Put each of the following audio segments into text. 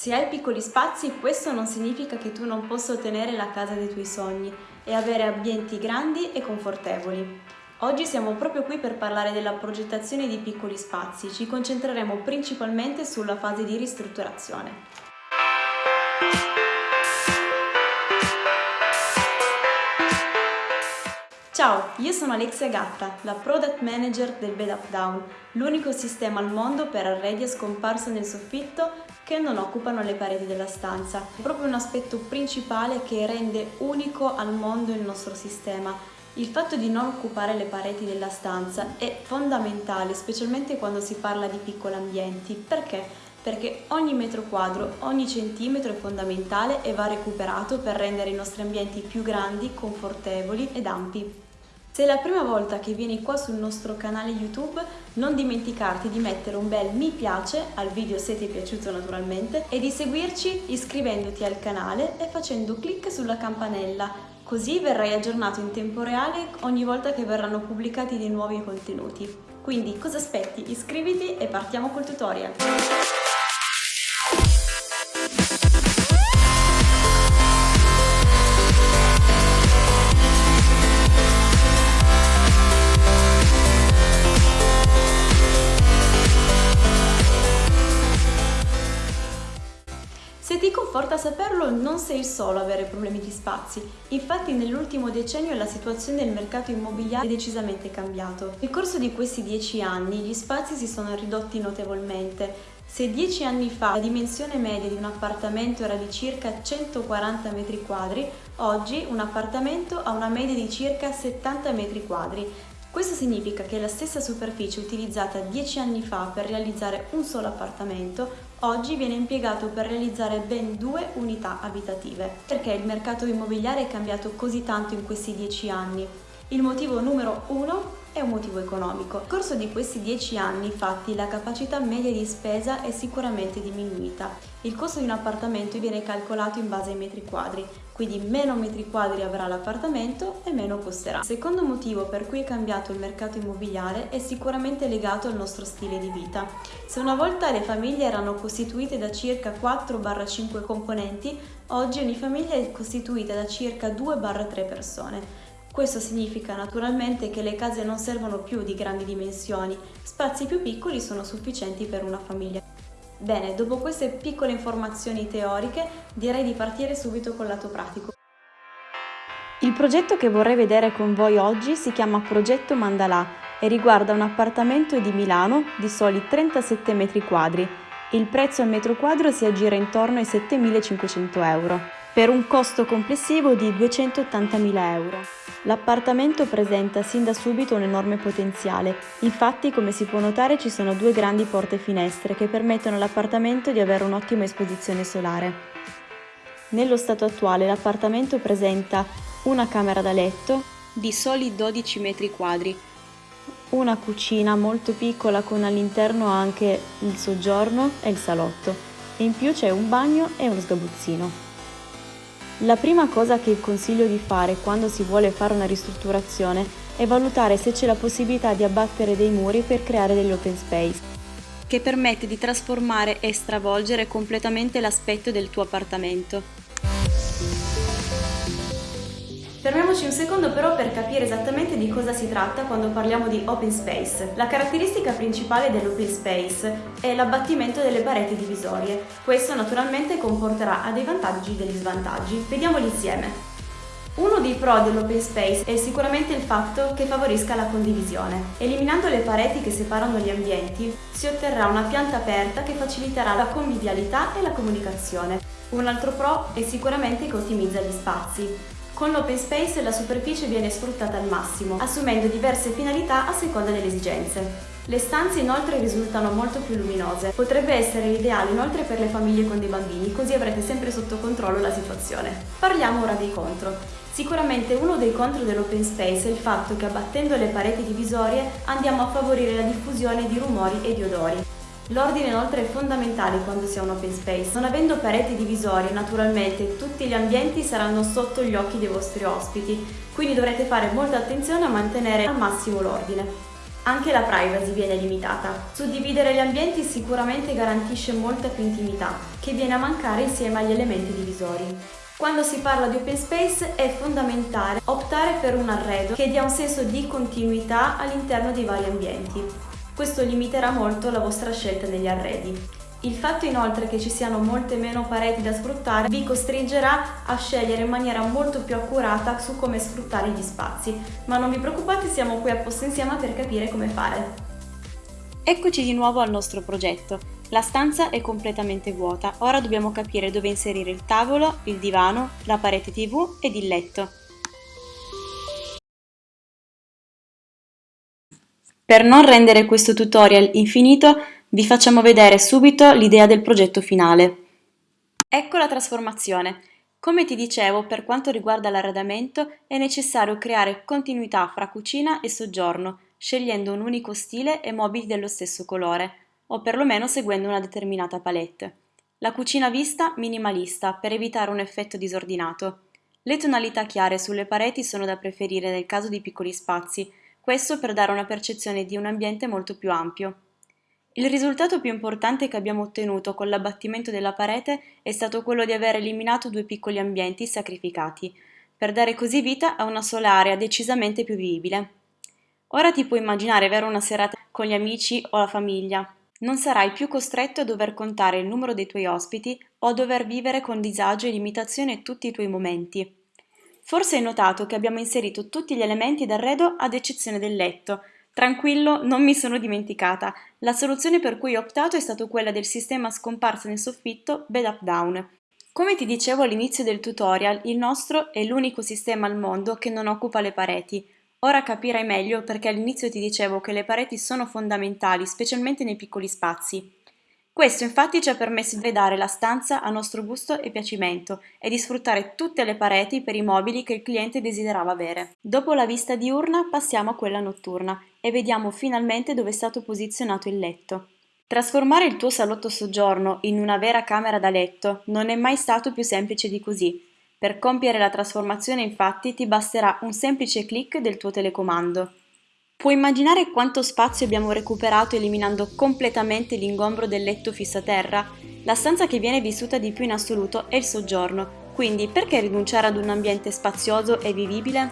Se hai piccoli spazi, questo non significa che tu non possa ottenere la casa dei tuoi sogni e avere ambienti grandi e confortevoli. Oggi siamo proprio qui per parlare della progettazione di piccoli spazi, ci concentreremo principalmente sulla fase di ristrutturazione. Ciao, io sono Alexia Gatta, la Product Manager del Bed Up Down, l'unico sistema al mondo per arredi a scomparsa nel soffitto che non occupano le pareti della stanza. È proprio un aspetto principale che rende unico al mondo il nostro sistema. Il fatto di non occupare le pareti della stanza è fondamentale, specialmente quando si parla di piccoli ambienti. Perché? Perché ogni metro quadro, ogni centimetro è fondamentale e va recuperato per rendere i nostri ambienti più grandi, confortevoli ed ampi. Se è la prima volta che vieni qua sul nostro canale YouTube, non dimenticarti di mettere un bel mi piace al video se ti è piaciuto naturalmente e di seguirci iscrivendoti al canale e facendo clic sulla campanella, così verrai aggiornato in tempo reale ogni volta che verranno pubblicati dei nuovi contenuti. Quindi cosa aspetti? Iscriviti e partiamo col tutorial! Saperlo, non sei il solo a avere problemi di spazi. Infatti nell'ultimo decennio la situazione del mercato immobiliare è decisamente cambiato. Nel corso di questi dieci anni gli spazi si sono ridotti notevolmente. Se dieci anni fa la dimensione media di un appartamento era di circa 140 metri quadri, oggi un appartamento ha una media di circa 70 metri quadri. Questo significa che la stessa superficie utilizzata 10 anni fa per realizzare un solo appartamento oggi viene impiegato per realizzare ben due unità abitative. Perché il mercato immobiliare è cambiato così tanto in questi 10 anni? Il motivo numero uno è un motivo economico. Nel corso di questi 10 anni, infatti, la capacità media di spesa è sicuramente diminuita. Il costo di un appartamento viene calcolato in base ai metri quadri, quindi meno metri quadri avrà l'appartamento e meno costerà. Il secondo motivo per cui è cambiato il mercato immobiliare è sicuramente legato al nostro stile di vita. Se una volta le famiglie erano costituite da circa 4-5 componenti, oggi ogni famiglia è costituita da circa 2-3 persone. Questo significa naturalmente che le case non servono più di grandi dimensioni, spazi più piccoli sono sufficienti per una famiglia. Bene, dopo queste piccole informazioni teoriche direi di partire subito col lato pratico. Il progetto che vorrei vedere con voi oggi si chiama Progetto Mandalà e riguarda un appartamento di Milano di soli 37 metri quadri. Il prezzo al metro quadro si aggira intorno ai 7.500 euro, per un costo complessivo di 280.000 euro. L'appartamento presenta sin da subito un enorme potenziale, infatti come si può notare ci sono due grandi porte finestre che permettono all'appartamento di avere un'ottima esposizione solare. Nello stato attuale l'appartamento presenta una camera da letto di soli 12 metri quadri, una cucina molto piccola con all'interno anche il soggiorno e il salotto e in più c'è un bagno e uno sgabuzzino. La prima cosa che consiglio di fare quando si vuole fare una ristrutturazione è valutare se c'è la possibilità di abbattere dei muri per creare degli open space, che permette di trasformare e stravolgere completamente l'aspetto del tuo appartamento. Fermiamoci un secondo però per capire esattamente di cosa si tratta quando parliamo di open space. La caratteristica principale dell'open space è l'abbattimento delle pareti divisorie. Questo naturalmente comporterà a dei vantaggi e degli svantaggi. Vediamoli insieme. Uno dei pro dell'open space è sicuramente il fatto che favorisca la condivisione. Eliminando le pareti che separano gli ambienti, si otterrà una pianta aperta che faciliterà la convivialità e la comunicazione. Un altro pro è sicuramente che ottimizza gli spazi. Con l'open space la superficie viene sfruttata al massimo, assumendo diverse finalità a seconda delle esigenze. Le stanze inoltre risultano molto più luminose. Potrebbe essere ideale inoltre per le famiglie con dei bambini, così avrete sempre sotto controllo la situazione. Parliamo ora dei contro. Sicuramente uno dei contro dell'open space è il fatto che abbattendo le pareti divisorie andiamo a favorire la diffusione di rumori e di odori. L'ordine inoltre è fondamentale quando si ha un open space. Non avendo pareti divisorie, naturalmente tutti gli ambienti saranno sotto gli occhi dei vostri ospiti, quindi dovrete fare molta attenzione a mantenere al massimo l'ordine. Anche la privacy viene limitata. Suddividere gli ambienti sicuramente garantisce molta più intimità, che viene a mancare insieme agli elementi divisori. Quando si parla di open space è fondamentale optare per un arredo che dia un senso di continuità all'interno dei vari ambienti. Questo limiterà molto la vostra scelta degli arredi. Il fatto inoltre che ci siano molte meno pareti da sfruttare vi costringerà a scegliere in maniera molto più accurata su come sfruttare gli spazi, ma non vi preoccupate siamo qui apposta insieme per capire come fare. Eccoci di nuovo al nostro progetto. La stanza è completamente vuota, ora dobbiamo capire dove inserire il tavolo, il divano, la parete tv ed il letto. Per non rendere questo tutorial infinito vi facciamo vedere subito l'idea del progetto finale. Ecco la trasformazione. Come ti dicevo, per quanto riguarda l'arredamento è necessario creare continuità fra cucina e soggiorno, scegliendo un unico stile e mobili dello stesso colore, o perlomeno seguendo una determinata palette. La cucina vista minimalista per evitare un effetto disordinato. Le tonalità chiare sulle pareti sono da preferire nel caso di piccoli spazi, questo per dare una percezione di un ambiente molto più ampio. Il risultato più importante che abbiamo ottenuto con l'abbattimento della parete è stato quello di aver eliminato due piccoli ambienti sacrificati, per dare così vita a una sola area decisamente più vivibile. Ora ti puoi immaginare avere una serata con gli amici o la famiglia. Non sarai più costretto a dover contare il numero dei tuoi ospiti o a dover vivere con disagio e limitazione tutti i tuoi momenti. Forse hai notato che abbiamo inserito tutti gli elementi d'arredo ad eccezione del letto, Tranquillo, non mi sono dimenticata. La soluzione per cui ho optato è stata quella del sistema scomparso nel soffitto Bed Up Down. Come ti dicevo all'inizio del tutorial, il nostro è l'unico sistema al mondo che non occupa le pareti. Ora capirai meglio perché all'inizio ti dicevo che le pareti sono fondamentali, specialmente nei piccoli spazi. Questo infatti ci ha permesso di dare la stanza a nostro gusto e piacimento e di sfruttare tutte le pareti per i mobili che il cliente desiderava avere. Dopo la vista diurna passiamo a quella notturna e vediamo finalmente dove è stato posizionato il letto. Trasformare il tuo salotto soggiorno in una vera camera da letto non è mai stato più semplice di così. Per compiere la trasformazione infatti ti basterà un semplice clic del tuo telecomando. Puoi immaginare quanto spazio abbiamo recuperato eliminando completamente l'ingombro del letto fisso a terra? La stanza che viene vissuta di più in assoluto è il soggiorno, quindi perché rinunciare ad un ambiente spazioso e vivibile?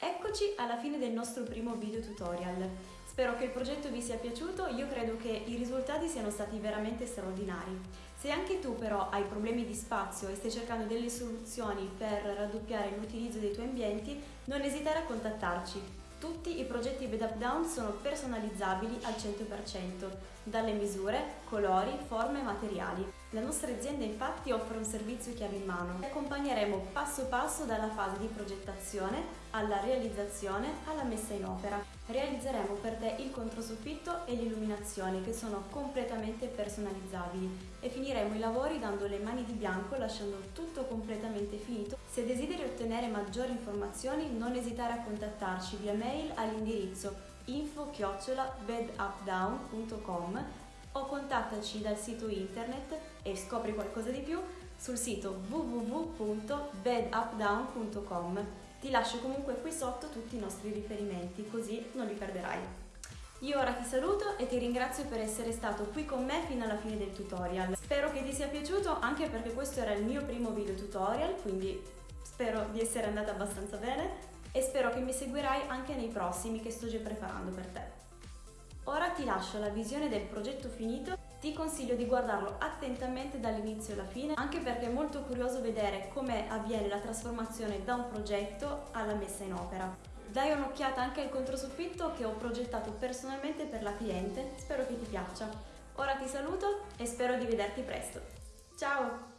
Eccoci alla fine del nostro primo video tutorial. Spero che il progetto vi sia piaciuto, io credo che i risultati siano stati veramente straordinari. Se anche tu però hai problemi di spazio e stai cercando delle soluzioni per raddoppiare l'utilizzo dei tuoi ambienti, non esitare a contattarci. Tutti i progetti Bed Up Down sono personalizzabili al 100%, dalle misure, colori, forme e materiali. La nostra azienda infatti offre un servizio chiave in mano. Ti accompagneremo passo passo dalla fase di progettazione alla realizzazione alla messa in opera. Realizzeremo per te il controsoffitto e l'illuminazione che sono completamente personalizzabili e finiremo i lavori dando le mani di bianco lasciando tutto completamente finito. Se desideri ottenere maggiori informazioni non esitare a contattarci via mail all'indirizzo info-bedupdown.com o contattaci dal sito internet e scopri qualcosa di più sul sito www.bedupdown.com ti lascio comunque qui sotto tutti i nostri riferimenti, così non li perderai. Io ora ti saluto e ti ringrazio per essere stato qui con me fino alla fine del tutorial. Spero che ti sia piaciuto anche perché questo era il mio primo video tutorial, quindi spero di essere andata abbastanza bene e spero che mi seguirai anche nei prossimi che sto già preparando per te. Ora ti lascio la visione del progetto finito ti consiglio di guardarlo attentamente dall'inizio alla fine, anche perché è molto curioso vedere come avviene la trasformazione da un progetto alla messa in opera. Dai un'occhiata anche al controsoffitto che ho progettato personalmente per la cliente, spero che ti piaccia. Ora ti saluto e spero di vederti presto. Ciao!